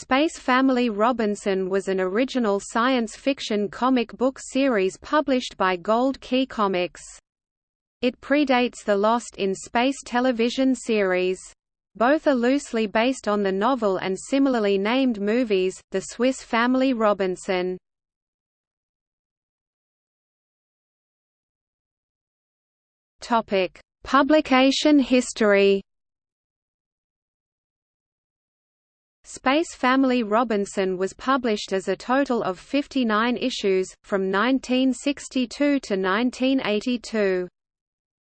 Space Family Robinson was an original science fiction comic book series published by Gold Key Comics. It predates the Lost in Space television series. Both are loosely based on the novel and similarly named movies, The Swiss Family Robinson. Publication history Space Family Robinson was published as a total of 59 issues, from 1962 to 1982.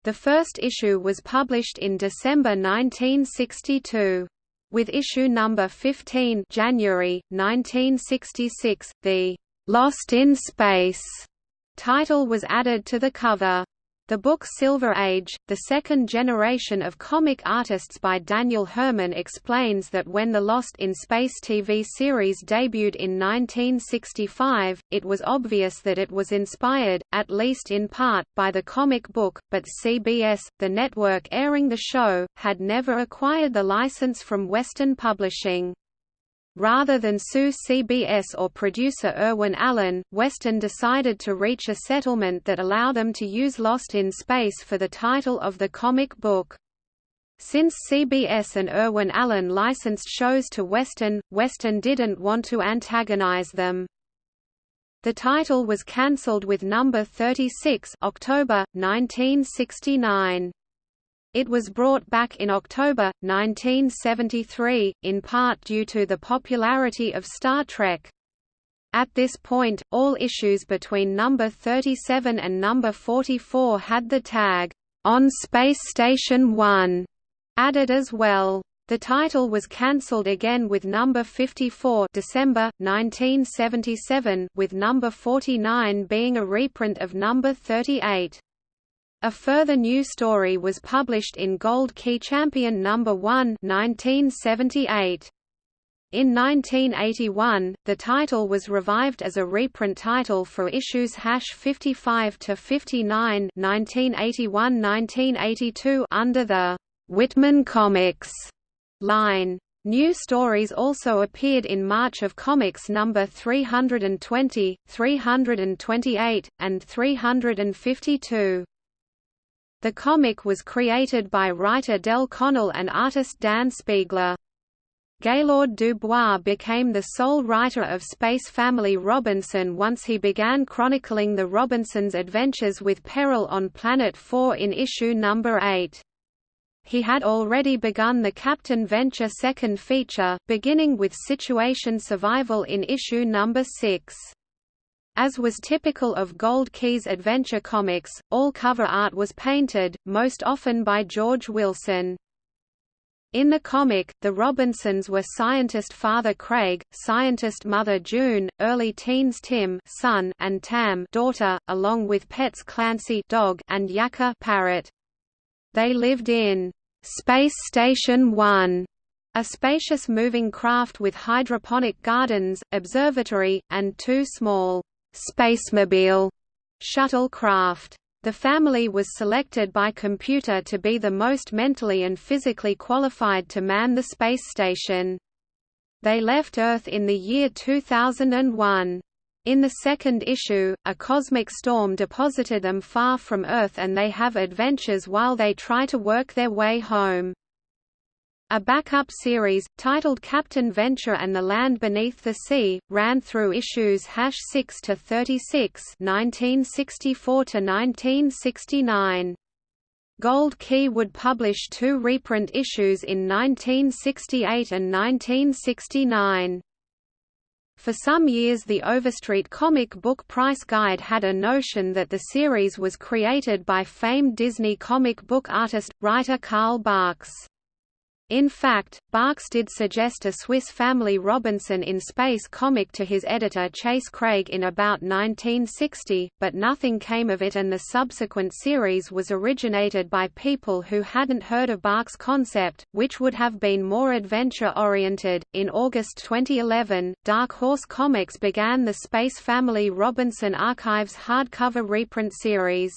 The first issue was published in December 1962. With issue number 15 January, 1966, the "'Lost in Space' title was added to the cover. The book Silver Age, the second generation of comic artists by Daniel Herman explains that when the Lost in Space TV series debuted in 1965, it was obvious that it was inspired, at least in part, by the comic book, but CBS, the network airing the show, had never acquired the license from Western Publishing. Rather than sue CBS or producer Irwin Allen, Western decided to reach a settlement that allowed them to use Lost in Space for the title of the comic book. Since CBS and Irwin Allen licensed shows to Western, Western didn't want to antagonize them. The title was cancelled with number 36 October, 1969. It was brought back in October, 1973, in part due to the popularity of Star Trek. At this point, all issues between number 37 and number 44 had the tag, "'On Space Station 1' added as well. The title was cancelled again with number 54 December, 1977 with number 49 being a reprint of number 38. A further new story was published in Gold Key Champion No. 1 1978. In 1981, the title was revived as a reprint title for issues 55 to 59, 1981-1982 under the Whitman Comics line. New stories also appeared in March of Comics number 320, 328, and 352. The comic was created by writer Del Connell and artist Dan Spiegle. Gaylord Dubois became the sole writer of Space Family Robinson once he began chronicling the Robinsons' adventures with Peril on Planet 4 in issue number 8. He had already begun the Captain Venture second feature, beginning with situation survival in issue number 6. As was typical of Gold Key's adventure comics, all cover art was painted, most often by George Wilson. In the comic, the Robinsons were scientist father Craig, scientist mother June, early teens Tim son and Tam daughter, along with pets Clancy dog and Yakka parrot. They lived in Space Station 1, a spacious moving craft with hydroponic gardens, observatory, and two small Spacemobile shuttlecraft. The family was selected by computer to be the most mentally and physically qualified to man the space station. They left Earth in the year 2001. In the second issue, a cosmic storm deposited them far from Earth and they have adventures while they try to work their way home. A backup series, titled Captain Venture and the Land Beneath the Sea, ran through issues 6 to 36 1964 to 1969. Gold Key would publish two reprint issues in 1968 and 1969. For some years the Overstreet comic book price guide had a notion that the series was created by famed Disney comic book artist, writer Carl Barks. In fact, Barks did suggest a Swiss Family Robinson in Space comic to his editor Chase Craig in about 1960, but nothing came of it and the subsequent series was originated by people who hadn't heard of Barks' concept, which would have been more adventure-oriented. In August 2011, Dark Horse Comics began the Space Family Robinson Archives hardcover reprint series.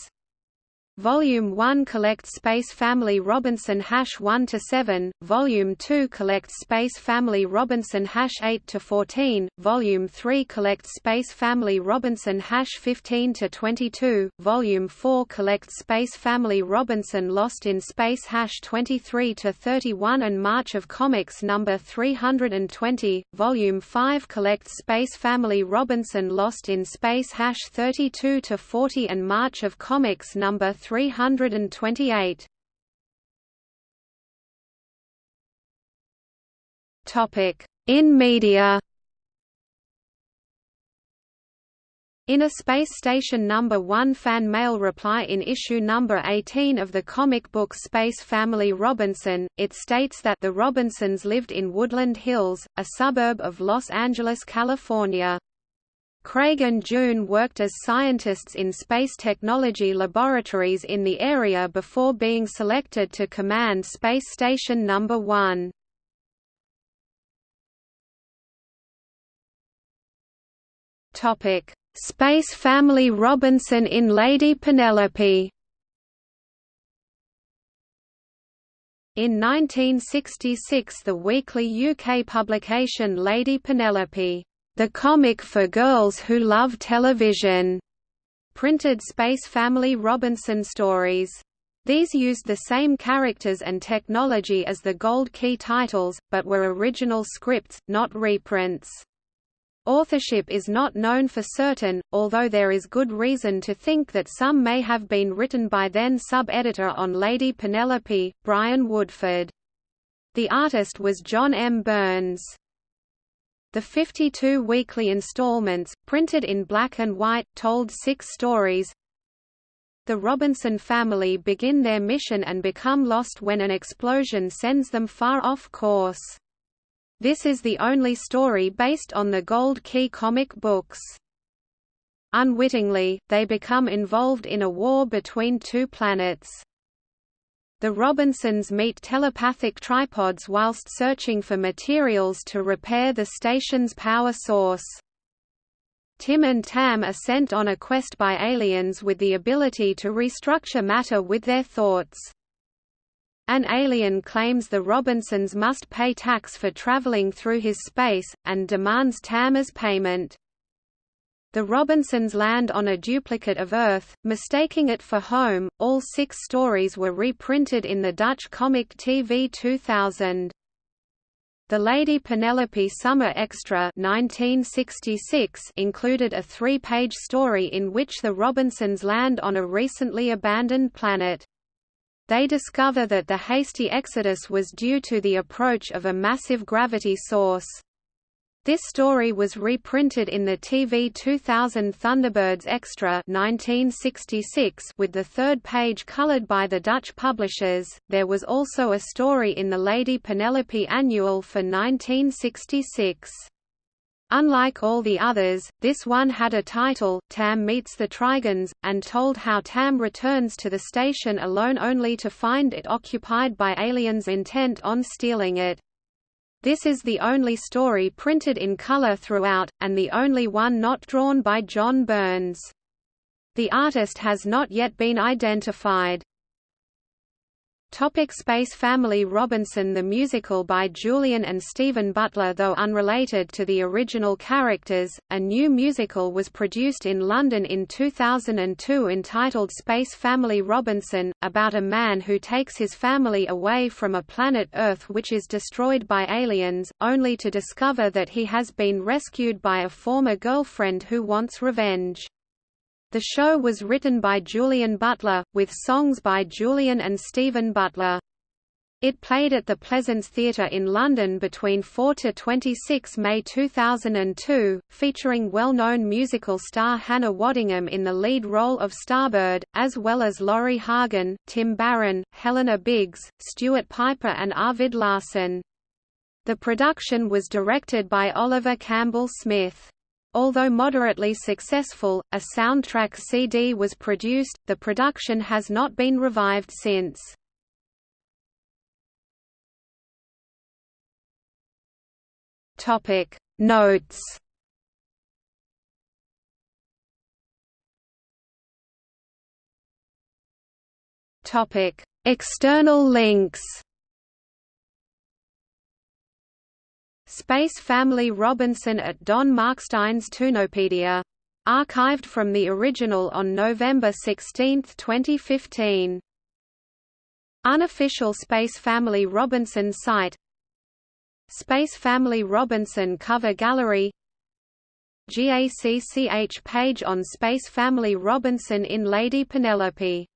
Volume 1 collects Space Family Robinson hash 1 to 7, Volume 2 collects Space Family Robinson hash 8 to 14, Volume 3 collects Space Family Robinson hash 15 to 22, Volume 4 collects Space Family Robinson Lost in Space hash 23 to 31 and March of Comics number 320, Volume 5 collects Space Family Robinson Lost in Space hash 32 to 40 and March of Comics number 328. Topic: In media. In a Space Station No. 1 fan mail reply in issue No. 18 of the comic book Space Family Robinson, it states that the Robinsons lived in Woodland Hills, a suburb of Los Angeles, California. Craig and June worked as scientists in space technology laboratories in the area before being selected to command Space Station No. 1. Space Family Robinson in Lady Penelope In 1966 the weekly UK publication Lady Penelope the comic for girls who love television, printed Space Family Robinson stories. These used the same characters and technology as the Gold Key titles, but were original scripts, not reprints. Authorship is not known for certain, although there is good reason to think that some may have been written by then sub-editor on Lady Penelope, Brian Woodford. The artist was John M. Burns. The 52 weekly installments, printed in black and white, told six stories. The Robinson family begin their mission and become lost when an explosion sends them far off course. This is the only story based on the Gold Key comic books. Unwittingly, they become involved in a war between two planets. The Robinsons meet telepathic tripods whilst searching for materials to repair the station's power source. Tim and Tam are sent on a quest by aliens with the ability to restructure matter with their thoughts. An alien claims the Robinsons must pay tax for traveling through his space, and demands Tam as payment. The Robinsons land on a duplicate of Earth, mistaking it for home. All six stories were reprinted in the Dutch comic TV 2000. The Lady Penelope Summer Extra 1966 included a three-page story in which the Robinsons land on a recently abandoned planet. They discover that the hasty exodus was due to the approach of a massive gravity source. This story was reprinted in the TV 2000 Thunderbirds Extra 1966 with the third page colored by the Dutch publishers. There was also a story in the Lady Penelope Annual for 1966. Unlike all the others, this one had a title, Tam Meets the Trigons, and told how Tam returns to the station alone only to find it occupied by aliens intent on stealing it. This is the only story printed in color throughout, and the only one not drawn by John Burns. The artist has not yet been identified. Topic Space Family Robinson The musical by Julian and Stephen Butler Though unrelated to the original characters, a new musical was produced in London in 2002 entitled Space Family Robinson, about a man who takes his family away from a planet Earth which is destroyed by aliens, only to discover that he has been rescued by a former girlfriend who wants revenge. The show was written by Julian Butler, with songs by Julian and Stephen Butler. It played at the Pleasance Theatre in London between 4 to 26 May 2002, featuring well-known musical star Hannah Waddingham in the lead role of Starbird, as well as Laurie Hagen, Tim Barron, Helena Biggs, Stuart Piper and Arvid Larsen. The production was directed by Oliver Campbell Smith. Although moderately successful, a soundtrack CD was produced, the production has not been revived since. Notes External links. Space Family Robinson at Don Markstein's Toonopedia. Archived from the original on November 16, 2015. Unofficial Space Family Robinson site Space Family Robinson cover gallery GACCH page on Space Family Robinson in Lady Penelope